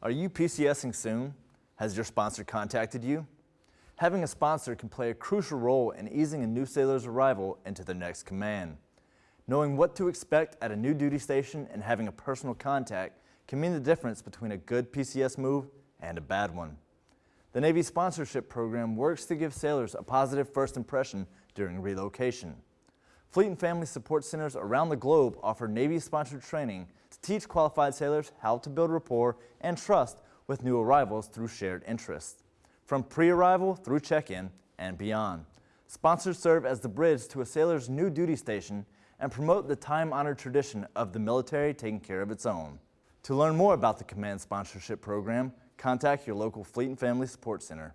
Are you PCSing soon? Has your sponsor contacted you? Having a sponsor can play a crucial role in easing a new sailor's arrival into their next command. Knowing what to expect at a new duty station and having a personal contact can mean the difference between a good PCS move and a bad one. The Navy sponsorship program works to give sailors a positive first impression during relocation. Fleet and Family Support Centers around the globe offer Navy-sponsored training to teach qualified sailors how to build rapport and trust with new arrivals through shared interests. From pre-arrival through check-in and beyond. Sponsors serve as the bridge to a sailor's new duty station and promote the time-honored tradition of the military taking care of its own. To learn more about the Command Sponsorship Program, contact your local Fleet and Family Support Center.